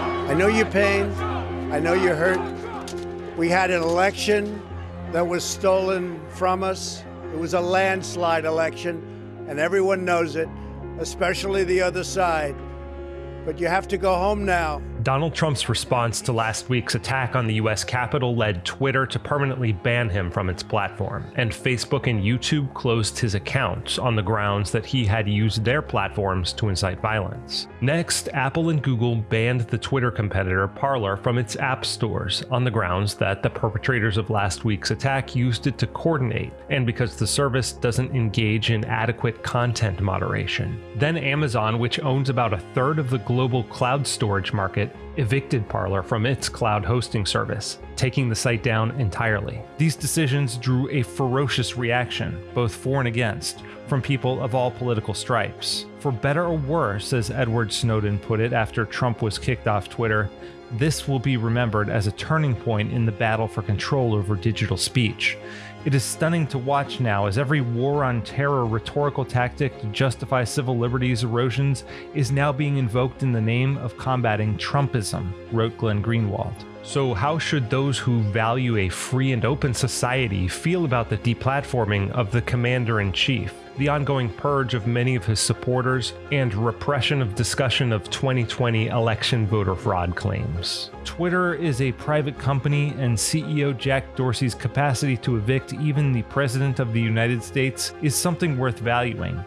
I know your pain. I know you're hurt. We had an election that was stolen from us. It was a landslide election, and everyone knows it, especially the other side. But you have to go home now. Donald Trump's response to last week's attack on the US Capitol led Twitter to permanently ban him from its platform, and Facebook and YouTube closed his accounts on the grounds that he had used their platforms to incite violence. Next, Apple and Google banned the Twitter competitor Parler from its app stores on the grounds that the perpetrators of last week's attack used it to coordinate, and because the service doesn't engage in adequate content moderation. Then Amazon, which owns about a third of the global cloud storage market, evicted Parler from its cloud hosting service, taking the site down entirely. These decisions drew a ferocious reaction, both for and against, from people of all political stripes. For better or worse, as Edward Snowden put it after Trump was kicked off Twitter, this will be remembered as a turning point in the battle for control over digital speech. It is stunning to watch now as every war on terror rhetorical tactic to justify civil liberties erosions is now being invoked in the name of combating Trumpism, wrote Glenn Greenwald. So, how should those who value a free and open society feel about the deplatforming of the commander in chief? the ongoing purge of many of his supporters, and repression of discussion of 2020 election voter fraud claims. Twitter is a private company, and CEO Jack Dorsey's capacity to evict even the President of the United States is something worth valuing.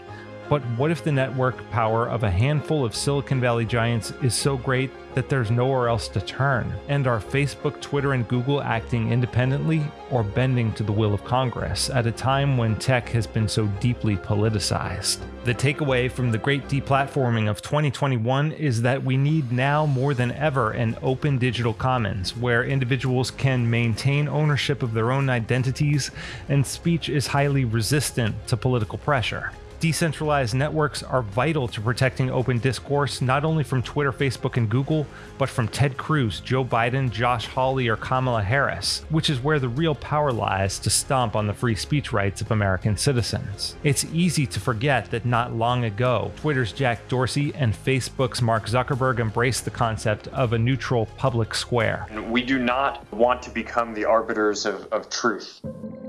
But what if the network power of a handful of Silicon Valley giants is so great that there's nowhere else to turn? And are Facebook, Twitter, and Google acting independently or bending to the will of Congress at a time when tech has been so deeply politicized? The takeaway from the great deplatforming of 2021 is that we need now more than ever an open digital commons where individuals can maintain ownership of their own identities and speech is highly resistant to political pressure. Decentralized networks are vital to protecting open discourse, not only from Twitter, Facebook, and Google, but from Ted Cruz, Joe Biden, Josh Hawley, or Kamala Harris, which is where the real power lies to stomp on the free speech rights of American citizens. It's easy to forget that not long ago, Twitter's Jack Dorsey and Facebook's Mark Zuckerberg embraced the concept of a neutral public square. We do not want to become the arbiters of, of truth.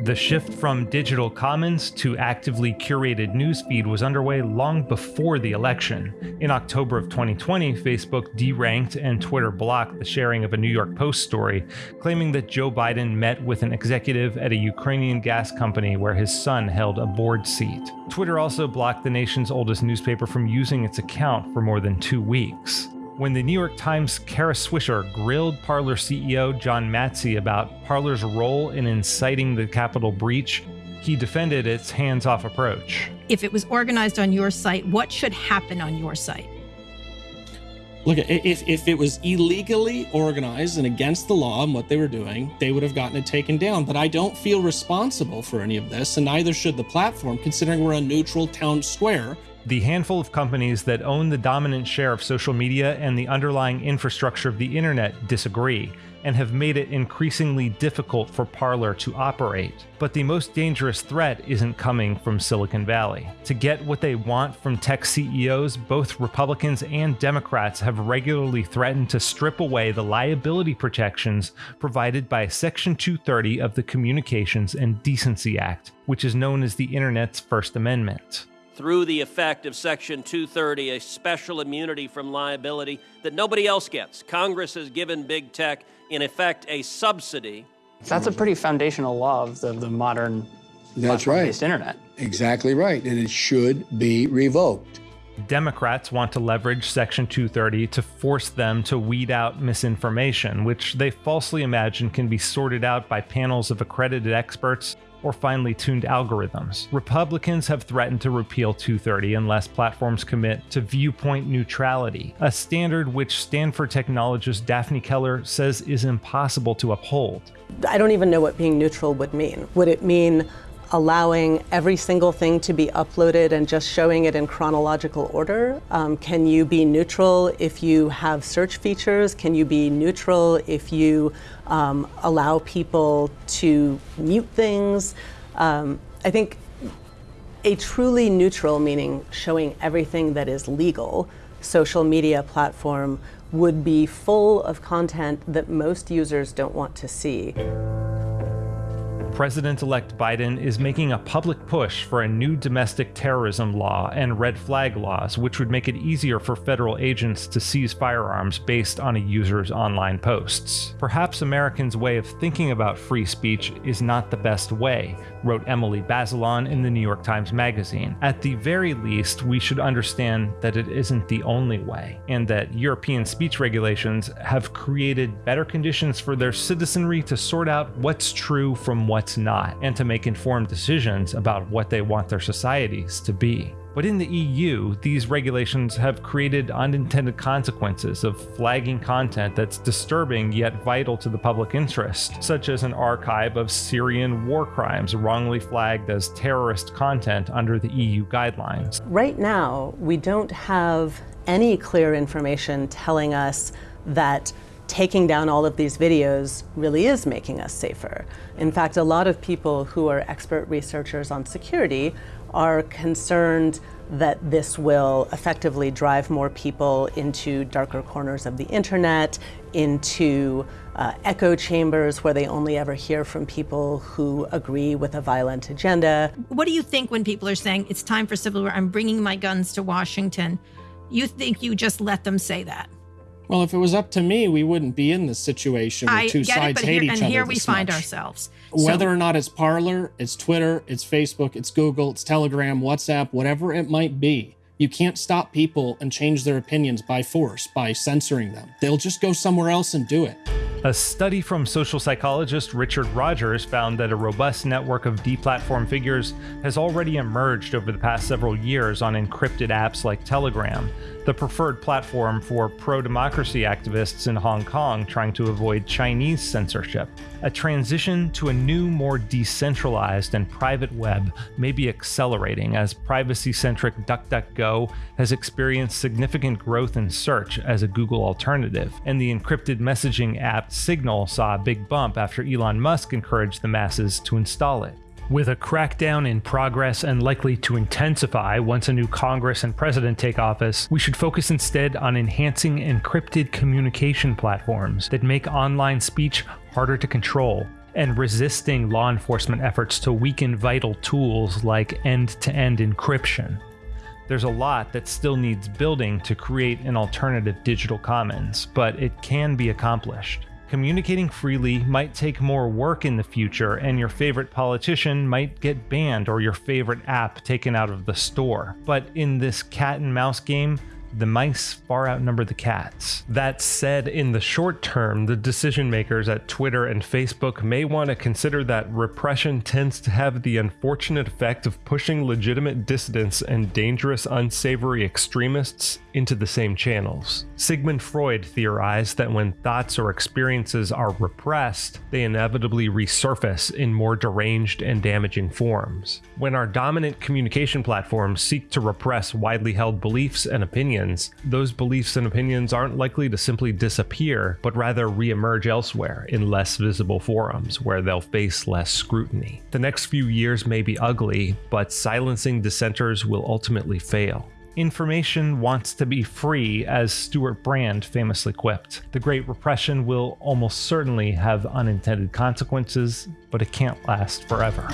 The shift from digital commons to actively curated newsfeed was underway long before the election. In October of 2020, Facebook deranked and Twitter blocked the sharing of a New York Post story claiming that Joe Biden met with an executive at a Ukrainian gas company where his son held a board seat. Twitter also blocked the nation's oldest newspaper from using its account for more than two weeks when the New York Times' Kara Swisher grilled Parler CEO John Matze about Parler's role in inciting the Capitol breach, he defended its hands off approach. If it was organized on your site, what should happen on your site? Look, if, if it was illegally organized and against the law and what they were doing, they would have gotten it taken down. But I don't feel responsible for any of this, and neither should the platform, considering we're a neutral town square the handful of companies that own the dominant share of social media and the underlying infrastructure of the internet disagree and have made it increasingly difficult for Parler to operate. But the most dangerous threat isn't coming from Silicon Valley. To get what they want from tech CEOs, both Republicans and Democrats have regularly threatened to strip away the liability protections provided by Section 230 of the Communications and Decency Act, which is known as the Internet's First Amendment through the effect of Section 230, a special immunity from liability that nobody else gets. Congress has given big tech, in effect, a subsidy. That's a pretty foundational law of the, the modern That's right. internet. Exactly right. And it should be revoked. Democrats want to leverage Section 230 to force them to weed out misinformation, which they falsely imagine can be sorted out by panels of accredited experts or finely tuned algorithms. Republicans have threatened to repeal 230 unless platforms commit to viewpoint neutrality, a standard which Stanford technologist Daphne Keller says is impossible to uphold. I don't even know what being neutral would mean. Would it mean allowing every single thing to be uploaded and just showing it in chronological order? Um, can you be neutral if you have search features? Can you be neutral if you um, allow people to mute things? Um, I think a truly neutral, meaning showing everything that is legal, social media platform would be full of content that most users don't want to see. President elect Biden is making a public push for a new domestic terrorism law and red flag laws, which would make it easier for federal agents to seize firearms based on a user's online posts. Perhaps Americans' way of thinking about free speech is not the best way, wrote Emily Bazelon in the New York Times Magazine. At the very least, we should understand that it isn't the only way, and that European speech regulations have created better conditions for their citizenry to sort out what's true from what's what's not, and to make informed decisions about what they want their societies to be. But in the EU, these regulations have created unintended consequences of flagging content that's disturbing yet vital to the public interest, such as an archive of Syrian war crimes wrongly flagged as terrorist content under the EU guidelines. Right now, we don't have any clear information telling us that taking down all of these videos really is making us safer. In fact, a lot of people who are expert researchers on security are concerned that this will effectively drive more people into darker corners of the internet, into uh, echo chambers where they only ever hear from people who agree with a violent agenda. What do you think when people are saying it's time for civil war? I'm bringing my guns to Washington. You think you just let them say that? Well, if it was up to me, we wouldn't be in this situation where I two sides hate here, each and other. And here we find much. ourselves. Whether or not it's Parler, it's Twitter, it's Facebook, it's Google, it's Telegram, WhatsApp, whatever it might be, you can't stop people and change their opinions by force, by censoring them. They'll just go somewhere else and do it. A study from social psychologist Richard Rogers found that a robust network of deplatform figures has already emerged over the past several years on encrypted apps like Telegram, the preferred platform for pro democracy activists in Hong Kong trying to avoid Chinese censorship. A transition to a new, more decentralized and private web may be accelerating as privacy centric DuckDuckGo has experienced significant growth in search as a Google alternative, and the encrypted messaging app Signal saw a big bump after Elon Musk encouraged the masses to install it. With a crackdown in progress and likely to intensify once a new Congress and president take office, we should focus instead on enhancing encrypted communication platforms that make online speech harder to control and resisting law enforcement efforts to weaken vital tools like end to end encryption. There's a lot that still needs building to create an alternative digital commons, but it can be accomplished. Communicating freely might take more work in the future, and your favorite politician might get banned or your favorite app taken out of the store. But in this cat and mouse game, the mice far outnumber the cats. That said, in the short term, the decision makers at Twitter and Facebook may want to consider that repression tends to have the unfortunate effect of pushing legitimate dissidents and dangerous, unsavory extremists into the same channels. Sigmund Freud theorized that when thoughts or experiences are repressed, they inevitably resurface in more deranged and damaging forms. When our dominant communication platforms seek to repress widely held beliefs and opinions, those beliefs and opinions aren't likely to simply disappear, but rather reemerge elsewhere in less visible forums where they'll face less scrutiny. The next few years may be ugly, but silencing dissenters will ultimately fail. Information wants to be free, as Stewart Brand famously quipped. The Great Repression will almost certainly have unintended consequences, but it can't last forever.